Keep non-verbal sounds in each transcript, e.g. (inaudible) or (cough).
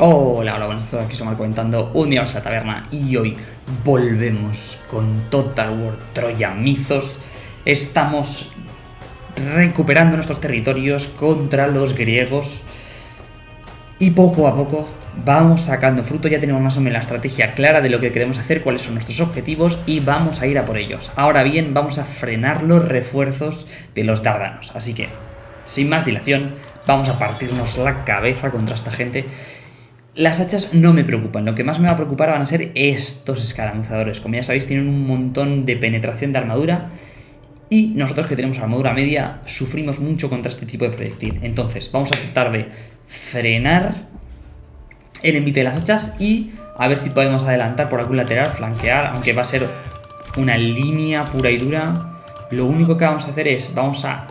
Hola, hola, buenas tardes, aquí somos comentando un día más a la taberna y hoy volvemos con Total War Troya Mizos. Estamos recuperando nuestros territorios contra los griegos y poco a poco vamos sacando fruto, ya tenemos más o menos la estrategia clara de lo que queremos hacer, cuáles son nuestros objetivos y vamos a ir a por ellos. Ahora bien, vamos a frenar los refuerzos de los dardanos, así que, sin más dilación, vamos a partirnos la cabeza contra esta gente las hachas no me preocupan, lo que más me va a preocupar van a ser estos escaramuzadores. Como ya sabéis, tienen un montón de penetración de armadura y nosotros que tenemos armadura media sufrimos mucho contra este tipo de proyectil. Entonces, vamos a tratar de frenar el envite de las hachas y a ver si podemos adelantar por algún lateral, flanquear, aunque va a ser una línea pura y dura. Lo único que vamos a hacer es, vamos a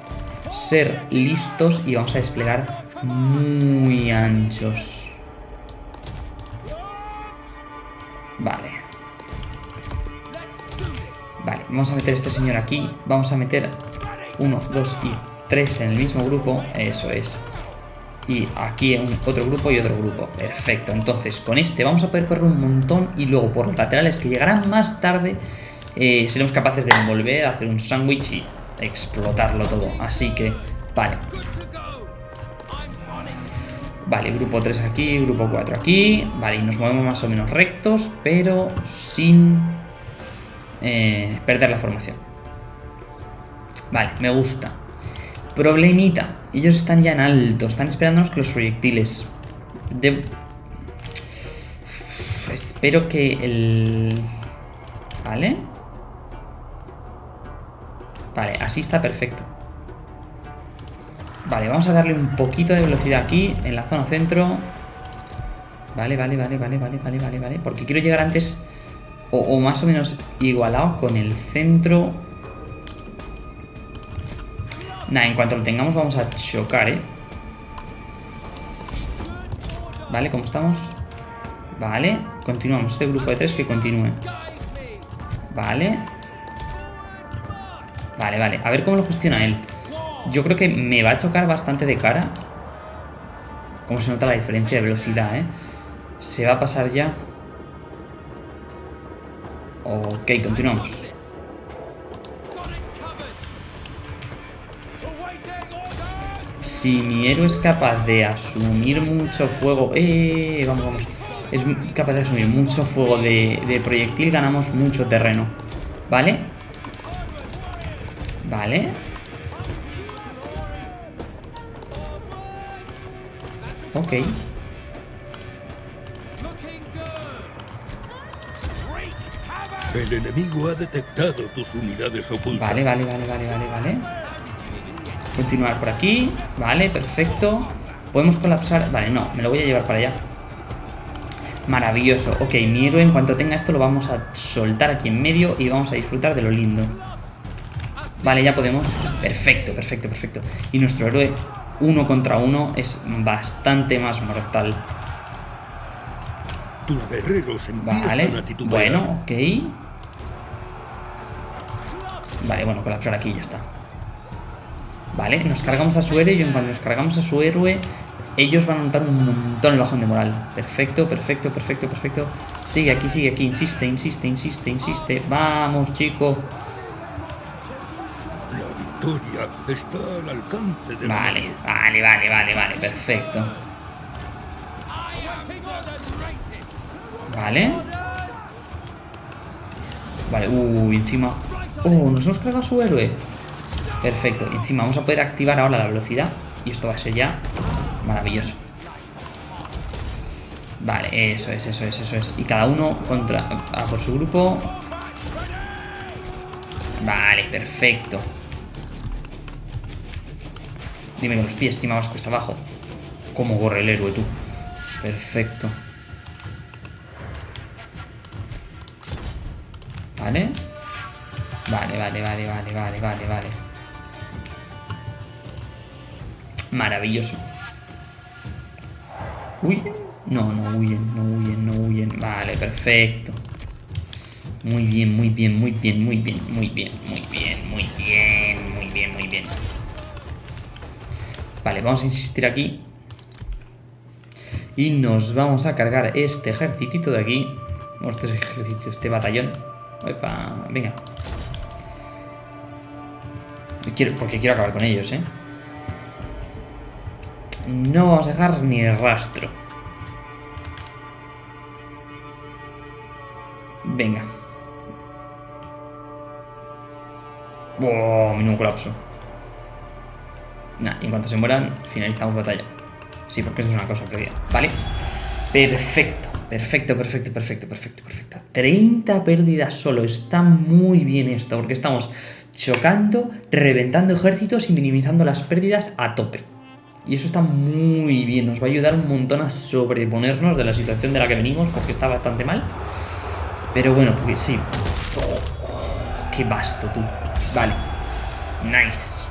ser listos y vamos a desplegar muy anchos. Vamos a meter este señor aquí. Vamos a meter uno, dos y tres en el mismo grupo. Eso es. Y aquí otro grupo y otro grupo. Perfecto. Entonces, con este vamos a poder correr un montón. Y luego por los laterales que llegarán más tarde, eh, seremos capaces de envolver, hacer un sándwich y explotarlo todo. Así que, vale. Vale, grupo 3 aquí, grupo 4 aquí. Vale, y nos movemos más o menos rectos, pero sin eh, perder la formación. Vale, me gusta. Problemita. Ellos están ya en alto. Están esperándonos que los proyectiles... Espero que el... Vale. Vale, así está perfecto. Vale, vamos a darle un poquito de velocidad aquí, en la zona centro. Vale, vale, vale, vale, vale, vale, vale, vale. Porque quiero llegar antes o, más o menos igualado con el centro. Nah, en cuanto lo tengamos vamos a chocar, ¿eh? Vale, ¿cómo estamos? Vale, continuamos. Este grupo de tres que continúe. Vale. Vale, vale. A ver cómo lo gestiona él. Yo creo que me va a chocar bastante de cara. Como se nota la diferencia de velocidad, ¿eh? Se va a pasar ya. Ok, continuamos. Si mi héroe es capaz de asumir mucho fuego... ¡Eh! Vamos, vamos. Es capaz de asumir mucho fuego de, de proyectil, ganamos mucho terreno. ¿Vale? Vale. Ok. El enemigo ha detectado tus unidades ocultas. Vale, vale, vale, vale, vale, vale. Continuar por aquí. Vale, perfecto. Podemos colapsar... Vale, no, me lo voy a llevar para allá. Maravilloso. Ok, mi héroe en cuanto tenga esto lo vamos a soltar aquí en medio y vamos a disfrutar de lo lindo. Vale, ya podemos. Perfecto, perfecto, perfecto. Y nuestro héroe uno contra uno es bastante más mortal. Vale, bueno, ok. Vale, bueno, colapsar aquí ya está. Vale, nos cargamos a su héroe y en cuanto nos cargamos a su héroe, ellos van a notar un montón el bajón de moral. Perfecto, perfecto, perfecto, perfecto. Sigue aquí, sigue aquí, insiste, insiste, insiste, insiste. Vamos, chico está al alcance de Vale, vale, vale, vale, vale, perfecto. Vale. Vale, uy, encima... Oh, nos hemos cargado su héroe. Perfecto, encima vamos a poder activar ahora la velocidad. Y esto va a ser ya maravilloso. Vale, eso es, eso es, eso es. Y cada uno contra... A por su grupo. Vale, perfecto. Dime que los pies, estimados cuesta abajo. Cómo corre el héroe, tú. Perfecto. Vale, vale, vale, vale, vale, vale, vale. Maravilloso. ¿Huyen? No, no huyen, no huyen, no huyen. Vale, perfecto. Muy bien, muy bien, muy bien, muy bien, muy bien, muy bien, muy bien, muy bien, muy bien. Vale, vamos a insistir aquí. Y nos vamos a cargar este ejército de aquí. O este ejército, este batallón. Epa, venga. Porque quiero acabar con ellos, ¿eh? No vamos a dejar ni rastro. Venga. ¡Oh! Menudo colapso. Nah, en cuanto se mueran, finalizamos batalla. Sí, porque esto es una cosa perdida. Vale. Perfecto, perfecto, perfecto, perfecto, perfecto, perfecto. 30 pérdidas solo. Está muy bien esto, porque estamos chocando, reventando ejércitos y minimizando las pérdidas a tope. Y eso está muy bien, nos va a ayudar un montón a sobreponernos de la situación de la que venimos, porque está bastante mal. Pero bueno, porque sí. Oh, ¡Qué vasto tú! Vale. Nice.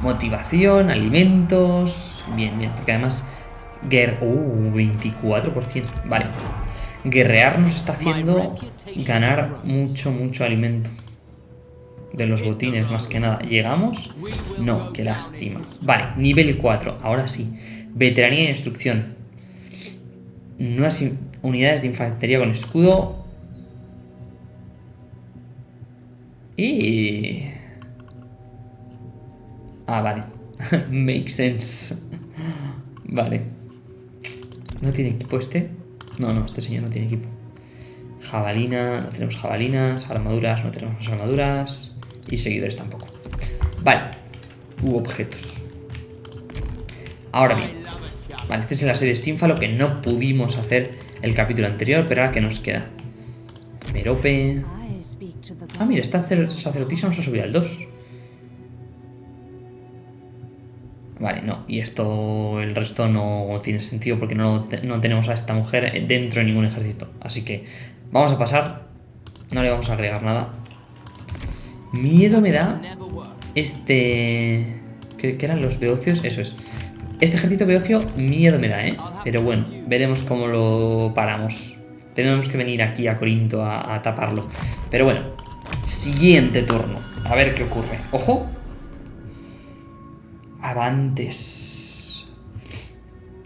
Motivación, alimentos. Bien, bien, porque además... Guer uh, 24%. Vale. Guerrear nos está haciendo ganar mucho, mucho alimento de los botines más que nada. ¿Llegamos? No, qué lástima. Vale, nivel 4, ahora sí. Veteranía e instrucción. Nuevas unidades de infantería con escudo. Y... Ah, vale. (laughs) Make sense. vale. ¿No tiene equipo este? No, no, este señor no tiene equipo. Jabalina, no tenemos jabalinas. Armaduras, no tenemos armaduras. Y seguidores tampoco. Vale. U objetos. Ahora bien. Vale, este es el asedio Steamfalo que no pudimos hacer el capítulo anterior, pero ahora que nos queda. Merope. Ah, mira, esta sacerdotisa nos ha subido al 2. Vale, no. Y esto, el resto no tiene sentido porque no, no tenemos a esta mujer dentro de ningún ejército. Así que vamos a pasar. No le vamos a agregar nada. Miedo me da este... ¿Qué, eran los beocios? Eso es. Este ejército beocio miedo me da, ¿eh? Pero bueno, veremos cómo lo paramos. Tenemos que venir aquí a Corinto a, taparlo. Pero bueno, siguiente turno. A ver qué ocurre. ¡Ojo! Avantes.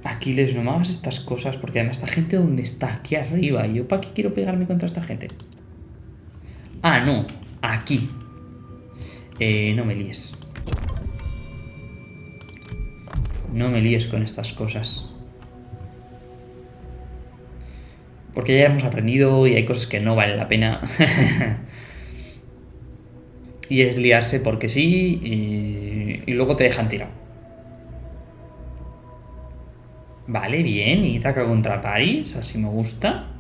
Aquiles, no me hagas estas cosas, porque además esta gente ¿dónde está? Aquí arriba. ¿Y yo para qué quiero pegarme contra esta gente? Ah, no. Aquí. Eh, no me líes. No me líes con estas cosas. Porque ya hemos aprendido y hay cosas que no valen la pena. (laughs) y es liarse porque sí y, luego te dejan tirado. Vale, bien. Itaca contra París. Así me gusta.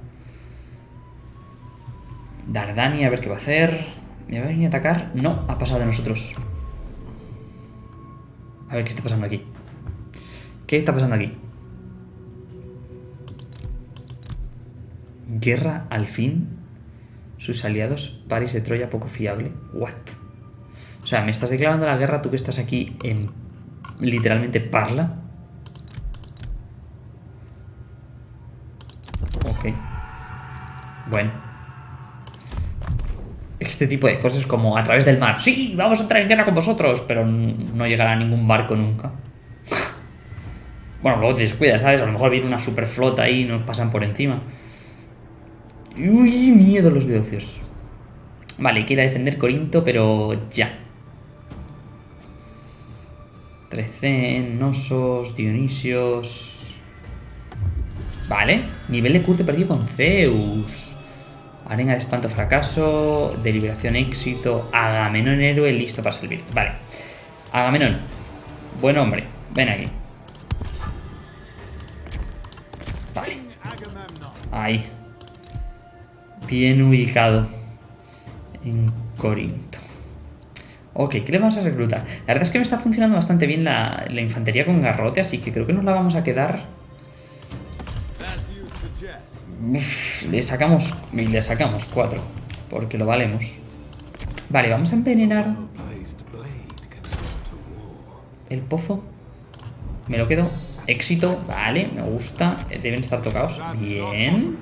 Dardani, a ver qué va a hacer. ¿Me va a venir a atacar? No, ha pasado de nosotros. A ver qué está pasando aquí. ¿Qué está pasando aquí? Guerra al fin. Sus aliados, París de Troya, poco fiable. What? O sea, ¿me estás declarando la guerra tú que estás aquí en literalmente Parla? Ok. Bueno este tipo de cosas como a través del mar. Sí, vamos a entrar en guerra con vosotros, pero no llegará a ningún barco nunca. bueno, luego te descuidas, ¿sabes? A lo mejor viene una super flota ahí y nos pasan por encima. Uy, miedo los beocios. Vale, quiere defender Corinto, pero ya. Trecen, Nosos, Dionisios... Vale, nivel de curto perdido con Zeus. Arena de espanto fracaso, deliberación éxito, Agamenón héroe listo para servir. Vale. Agamenón. Buen hombre. Ven aquí. Vale. Ahí. Bien ubicado. En Corinto. Ok, ¿qué le vamos a reclutar? La verdad es que me está funcionando bastante bien la, la infantería con garrote, así que creo que nos la vamos a quedar le sacamos. Le sacamos cuatro. Porque lo valemos. Vale, vamos a envenenar. El pozo. Me lo quedo. Éxito. Vale, me gusta. Deben estar tocados. Bien.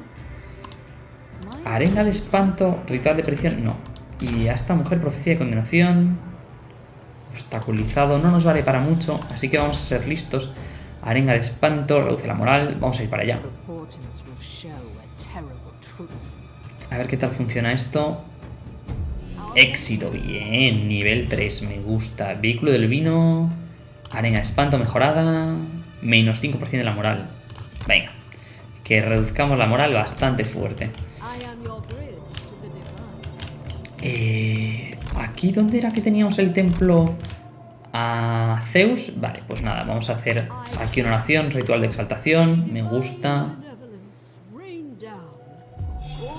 Arena de espanto. Ritual de presión. No. Y a esta mujer, profecía de condenación. Obstaculizado. No nos vale para mucho. Así que vamos a ser listos. Arenga de espanto, reduce la moral. Vamos a ir para allá. A ver qué tal funciona esto. Éxito, bien. Nivel 3, me gusta. Vehículo del vino. Arenga de espanto mejorada. Menos 5% de la moral. Venga. Que reduzcamos la moral bastante fuerte. Eh, ¿Aquí dónde era que teníamos el templo a Zeus? Vale, pues nada, vamos a hacer aquí una oración, ritual de exaltación. Me gusta.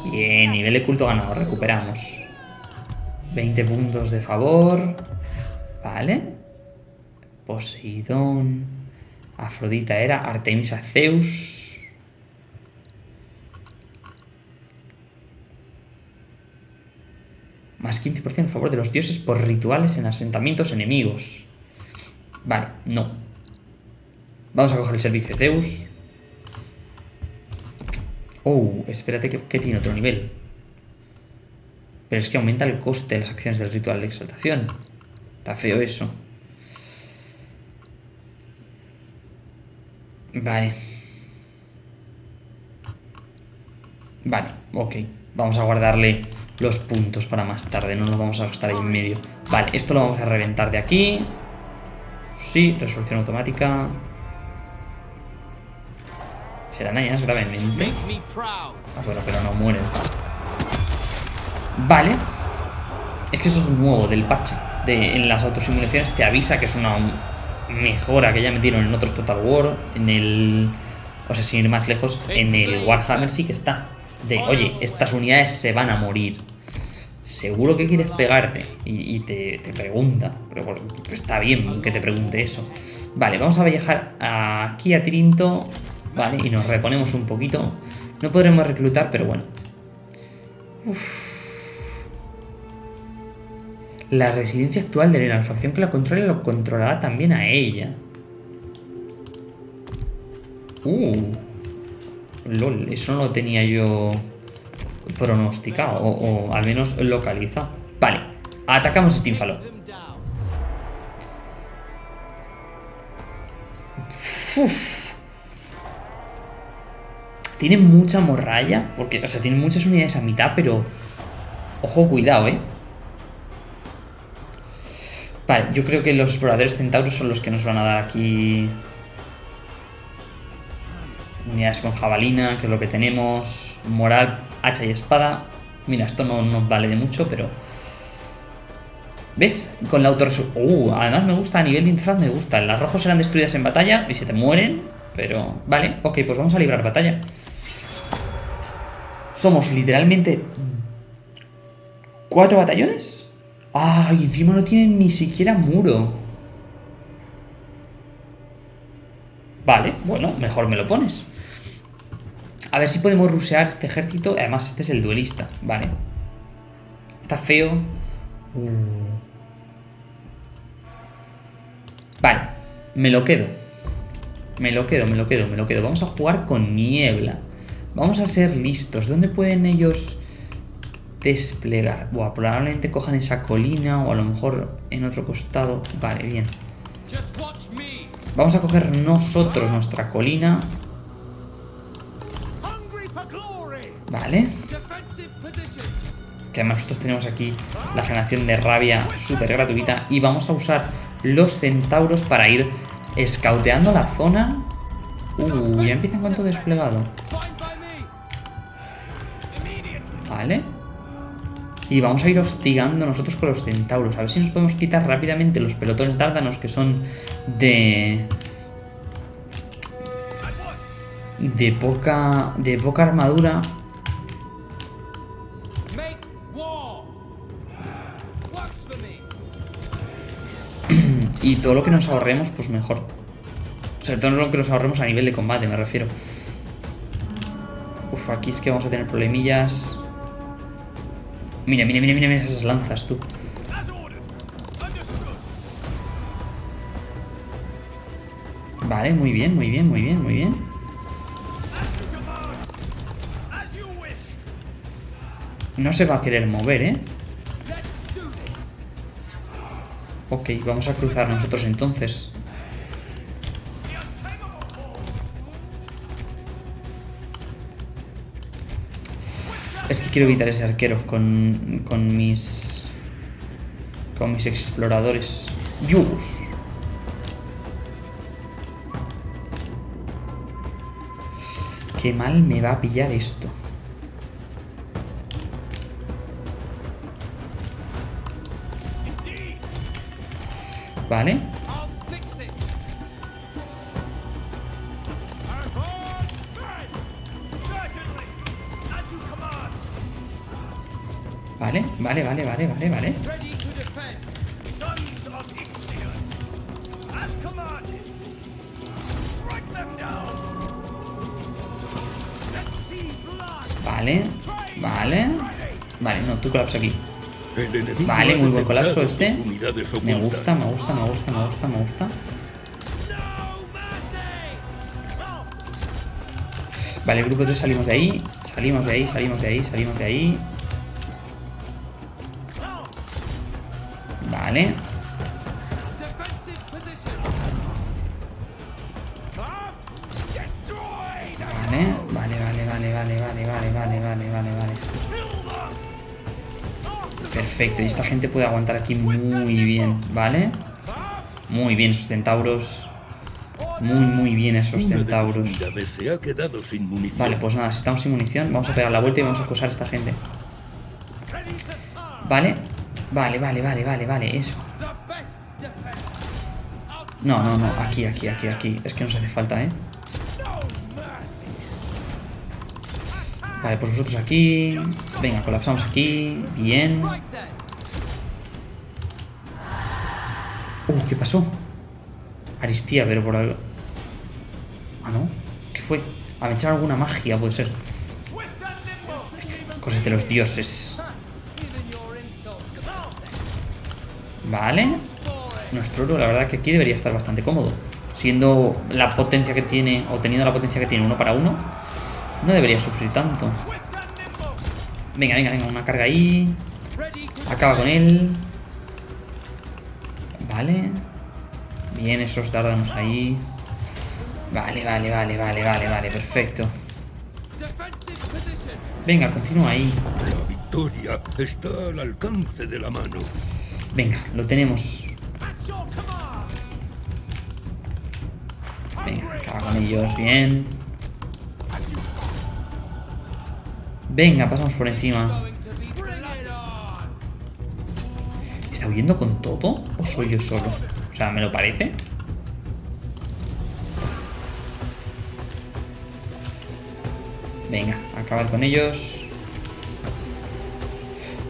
Bien, nivel de culto ganado, recuperamos. 20 puntos de favor. Vale. Poseidón. Afrodita era. Artemisa Zeus. Más 15% a favor de los dioses por rituales en asentamientos enemigos. Vale, no. Vamos a coger el servicio de Zeus. Oh, espérate que, tiene otro nivel. Pero es que aumenta el coste de las acciones del ritual de exaltación. Está feo eso. Vale. Vale, ok. Vamos a guardarle los puntos para más tarde. No nos vamos a gastar ahí en medio. Vale, esto lo vamos a reventar de aquí. Sí, resolución automática. Serán dañadas gravemente. Ah, bueno, pero no mueren. Vale. Es que eso es nuevo del parche. De, en las autosimulaciones te avisa que es una mejora que ya metieron en otros Total War. En el. O sea, sin ir más lejos, en el Warhammer sí que está. De, oye, estas unidades se van a morir. Seguro que quieres pegarte. Y, y te, te, pregunta. Pero, bueno, está bien que te pregunte eso. Vale, vamos a viajar aquí a Trinto. Vale, y nos reponemos un poquito. No podremos reclutar, pero bueno. Uf. La residencia actual de la facción que la controla lo controlará también a ella. Uh. Lol, eso no lo tenía yo pronosticado, o, al menos localizado. Vale, atacamos a Stínfalo. Uf. Tiene mucha morralla, porque, o sea, tiene muchas unidades a mitad, pero... Ojo, cuidado, ¿eh? Vale, yo creo que los exploradores centauros son los que nos van a dar aquí... Unidades con jabalina, que es lo que tenemos. Moral, hacha y espada. Mira, esto no nos vale de mucho, pero... ¿Ves? Con la autorresolución... Uh, además me gusta, a nivel de interfaz me gusta. Las rojos serán destruidas en batalla y se te mueren. Pero, vale, ok, pues vamos a librar batalla. Somos literalmente... ¿Cuatro batallones? ¡Ay! y encima no tienen ni siquiera muro. Vale, bueno, mejor me lo pones. A ver si podemos rusear este ejército. Además, este es el duelista. Vale. Está feo. Vale. Me lo quedo. Me lo quedo, me lo quedo, me lo quedo. Vamos a jugar con niebla. Vamos a ser listos. ¿Dónde pueden ellos desplegar? Buah, probablemente cojan esa colina o a lo mejor en otro costado. Vale, bien. Vamos a coger nosotros nuestra colina. Vale. Que además nosotros tenemos aquí la generación de rabia súper gratuita. Y vamos a usar los centauros para ir escauteando la zona. Uh, ya empieza en cuanto desplegado. Vale. Y vamos a ir hostigando nosotros con los centauros. A ver si nos podemos quitar rápidamente los pelotones dárdanos que son de... De poca... De poca armadura. (clears throat) y todo lo que nos ahorremos, pues mejor. O sea, todo lo que nos ahorremos a nivel de combate, me refiero. Uf, aquí es que vamos a tener problemillas. Mira, mira, mira, mira, esas lanzas, tú. Vale, muy bien, muy bien, muy bien, muy bien. No se va a querer mover, ¿eh? Ok, vamos a cruzar nosotros entonces. Es que quiero evitar ese arquero con, con mis... Con mis exploradores. Yus. Qué mal me va a pillar esto. Vale. Vale, vale, vale, vale, vale, vale. Vale, vale. Vale, no, tú colapsa aquí. Vale, muy buen colapso este. Me gusta, me gusta, me gusta, me gusta, me gusta. Vale, el grupo 3 salimos de ahí. Salimos de ahí, salimos de ahí, salimos de ahí. Vale. Destroy them. Vale, vale, vale, vale, vale, vale, vale, vale, vale, vale. Perfecto, y esta gente puede aguantar aquí muy bien, ¿vale? Muy bien esos centauros. Muy, muy bien esos centauros. Vale, pues nada, si estamos sin munición, vamos a pegar la vuelta y vamos a acosar a esta gente. ¿Vale? Vale, vale, vale, vale, vale, eso. No, no, no, aquí, aquí, aquí, aquí. Es que nos hace falta, ¿eh? Vale, pues vosotros aquí. Venga, colapsamos aquí. Bien. Uh, ¿qué pasó? Aristía, pero por algo. Ah, no. ¿Qué fue? A me echaron alguna magia, puede ser. Cosas de los dioses. Vale. Nuestro oro, la verdad que aquí debería estar bastante cómodo. Siendo la potencia que tiene, o teniendo la potencia que tiene uno para uno, no debería sufrir tanto. Venga, venga, venga, una carga ahí. Acaba con él. Vale. Bien, esos dárdanos ahí. Vale, vale, vale, vale, vale, vale, perfecto. Venga, continúa ahí. La victoria está al alcance de la mano. Venga, lo tenemos. Venga, acaba con ellos, bien. Venga, pasamos por encima. ¿Está huyendo con todo? ¿O soy yo solo? O sea, ¿me lo parece? Venga, acabad con ellos.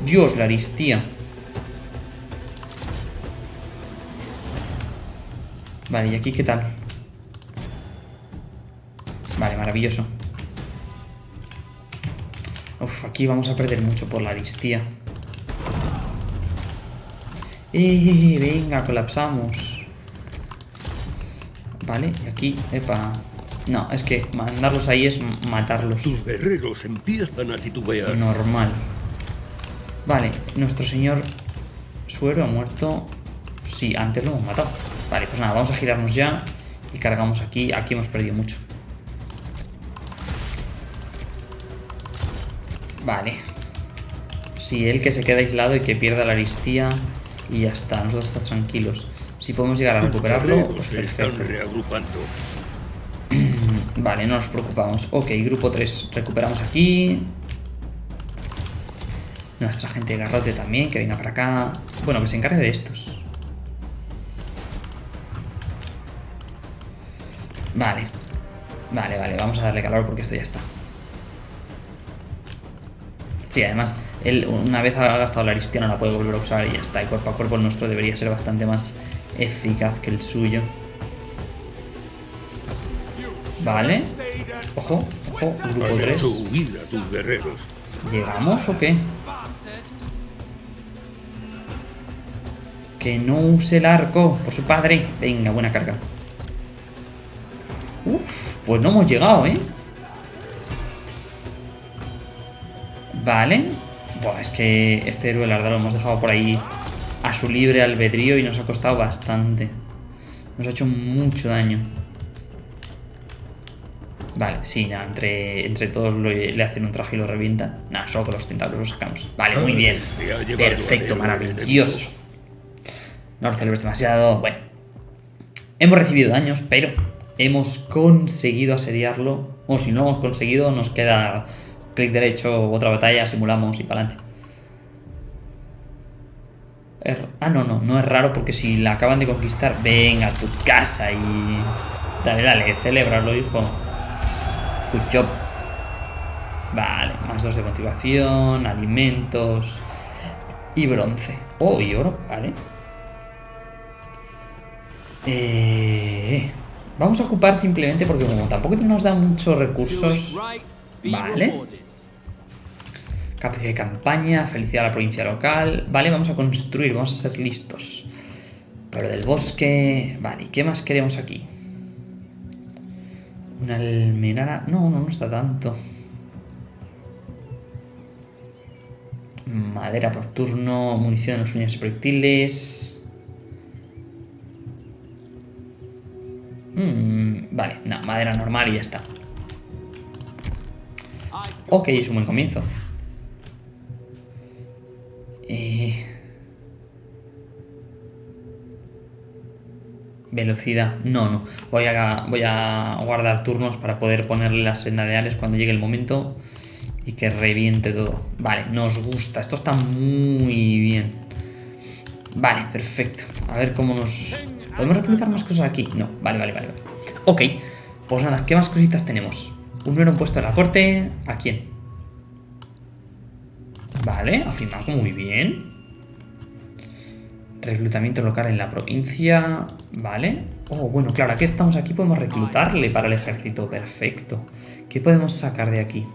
Dios, la aristía. Vale, ¿y aquí qué tal? Vale, maravilloso. Uf, aquí vamos a perder mucho por la aristía. ¡Eh! Venga, colapsamos. Vale, y aquí, epa. No, es que mandarlos ahí es matarlos. Tus guerreros empiezan a titubear. Normal. Vale, nuestro señor suero ha muerto. Sí, antes lo hemos matado. Vale, pues nada, vamos a girarnos ya. Y cargamos aquí. Aquí hemos perdido mucho. Vale. Sí, él que se queda aislado y que pierda la aristía. Y ya está, nosotros estamos tranquilos. Si podemos llegar a Tus recuperarlo, pues perfecto. (clears throat) Vale, no nos preocupamos. Ok, grupo 3. Recuperamos aquí. Nuestra gente de garrote también, que venga para acá. Bueno, que se encargue de estos. Vale. Vale, vale, vamos a darle calor porque esto ya está. Sí, además, él una vez ha gastado la aristia no la puede volver a usar y ya está. Y cuerpo a cuerpo el nuestro debería ser bastante más eficaz que el suyo. Vale. Ojo, ojo, grupo Han 3. hecho huir a tus guerreros. ¿Llegamos o qué? Que no use el arco por su padre. Venga, buena carga. Pues no hemos llegado, ¿eh? Vale. Buah, es que este héroe, la verdad, lo hemos dejado por ahí a su libre albedrío y nos ha costado bastante. Nos ha hecho mucho daño. Vale, sí, nada, entre, entre todos lo- le hacen un traje y lo revientan. Nada, solo con los tentáculos los sacamos. Vale, muy bien. Perfecto, maravilloso. No lo celebres demasiado. Bueno. Hemos recibido daños, pero hemos conseguido asediarlo. O si no hemos conseguido, nos queda clic derecho, otra batalla, simulamos y para adelante. Ah, no, no, no es raro porque si la acaban de conquistar, venga a tu casa y. Dale, dale, celébralo, hijo. Good job. Vale, más dos de motivación, alimentos y bronce. Oh, y oro, vale. Eh, vamos a ocupar simplemente porque como tampoco nos da muchos recursos. Vale. Capacidad de campaña, felicidad a la provincia local. Vale, vamos a construir, vamos a ser listos. Pero del bosque. Vale, ¿y qué más queremos aquí? Una almenara. No, no, no está tanto. Madera por turno, munición los uñas proyectiles. Mm, vale, no, madera normal y ya está. Ok, es un buen comienzo. Eh, Velocidad. No, no. Voy a, voy a guardar turnos para poder ponerle las senda de Ares cuando llegue el momento y que reviente todo. Vale, nos gusta. Esto está muy bien. Vale, perfecto. A ver cómo nos... ¿Podemos reclutar más cosas aquí? No, vale, vale, vale. Ok, pues nada, ¿qué más cositas tenemos? Un nuevo puesto en la corte. ¿A quién? Vale, afirmado muy bien. Reclutamiento local en la provincia. Vale. Oh, bueno, claro, aquí estamos aquí, podemos reclutarle para el ejército. Perfecto. ¿Qué podemos sacar de aquí?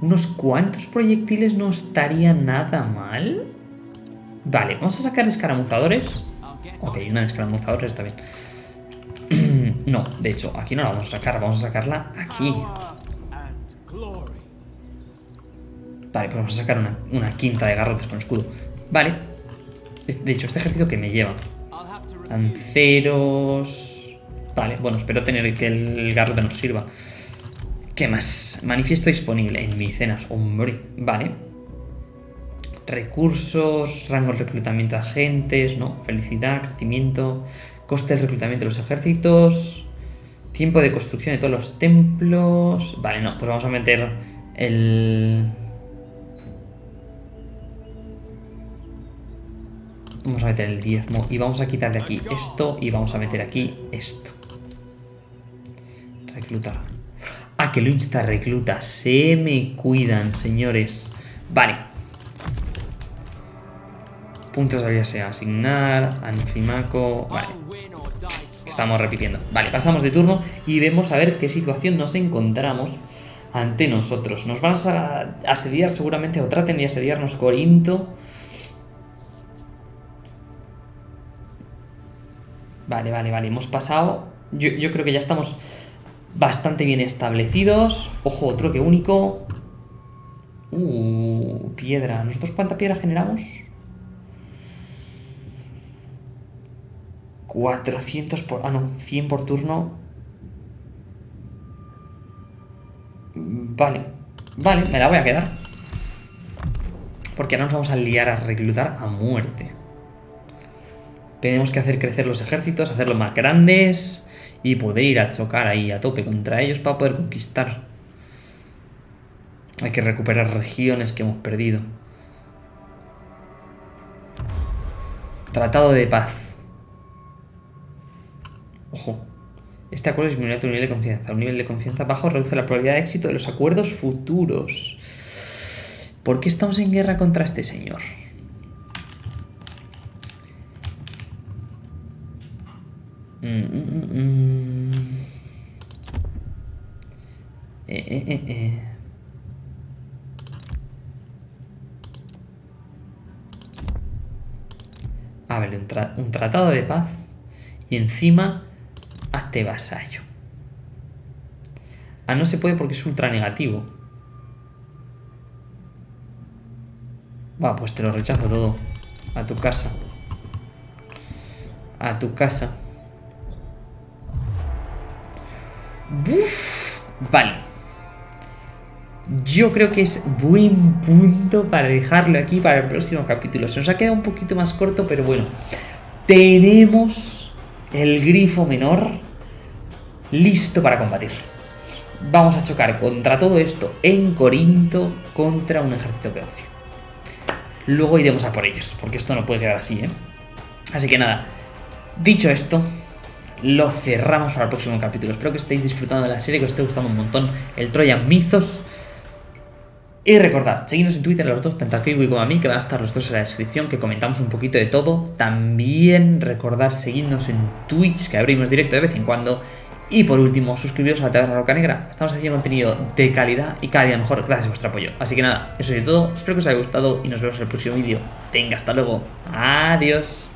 Unos cuantos proyectiles no estaría nada mal. Vale, vamos a sacar escaramuzadores. Ok, una de escaramuzadores está bien. (clears throat) no, de hecho, aquí no la vamos a sacar, vamos a sacarla aquí. Vale, pues vamos a sacar una, una quinta de garrotes con escudo. Vale. De hecho, este ejército que me lleva. Lanceros. Vale, bueno, espero tener que el garrote nos sirva. ¿Qué más? Manifiesto disponible en micenas. Hombre, vale. Recursos, rango de reclutamiento de agentes, ¿no? Felicidad, crecimiento, coste del reclutamiento de los ejércitos, tiempo de construcción de todos los templos. Vale, no, pues vamos a meter el. Vamos a meter el diezmo y vamos a quitar de aquí esto y vamos a meter aquí esto. Reclutar. Ah, que lo insta recluta. Se me cuidan, señores. Vale. Puntos habilidad sea asignar. Anfimaco. Vale. Estamos repitiendo. Vale, pasamos de turno y vemos a ver qué situación nos encontramos ante nosotros. Nos van a asediar seguramente o traten de asediarnos Corinto. Vale, vale, vale. Hemos pasado. Yo, yo creo que ya estamos bastante bien establecidos. Ojo, otro que único. Uh, piedra. ¿Nosotros cuánta piedra generamos? 400 por... Ah, no, 100 por turno. Vale. Vale, me la voy a quedar. Porque ahora nos vamos a liar a reclutar a muerte. Tenemos que hacer crecer los ejércitos, hacerlos más grandes y poder ir a chocar ahí a tope contra ellos para poder conquistar. Hay que recuperar regiones que hemos perdido. Tratado de paz. Ojo. Este acuerdo disminuye tu nivel de confianza. Un nivel de confianza bajo reduce la probabilidad de éxito de los acuerdos futuros. ¿Por qué estamos en guerra contra este señor? Mm, mm, mm, mm. Eh, eh, eh, un tratado de paz y encima hazte vasallo. Ah, no se puede porque es ultra negativo. Va, pues te lo rechazo todo. A tu casa. A tu casa. Uf, vale. Yo creo que es buen punto para dejarlo aquí para el próximo capítulo. Se nos ha quedado un poquito más corto, pero bueno. Tenemos el grifo menor listo para combatir. Vamos a chocar contra todo esto en Corinto contra un ejército beocio. Luego iremos a por ellos, porque esto no puede quedar así, ¿eh? Así que nada, dicho esto, lo cerramos para el próximo capítulo. Espero que estéis disfrutando de la serie, que os esté gustando un montón el Troyan Mythos. Y recordad, seguidnos en Twitter los dos, tanto a Kiwi como a mí, que van a estar los dos en la descripción, que comentamos un poquito de todo. También recordad seguirnos en Twitch, que abrimos directo de vez en cuando. Y por último, suscribiros a la Taberna Roca Negra. Estamos haciendo contenido de calidad y cada día mejor gracias a vuestro apoyo. Así que nada, eso es todo. Espero que os haya gustado y nos vemos en el próximo vídeo. Venga, hasta luego. Adiós.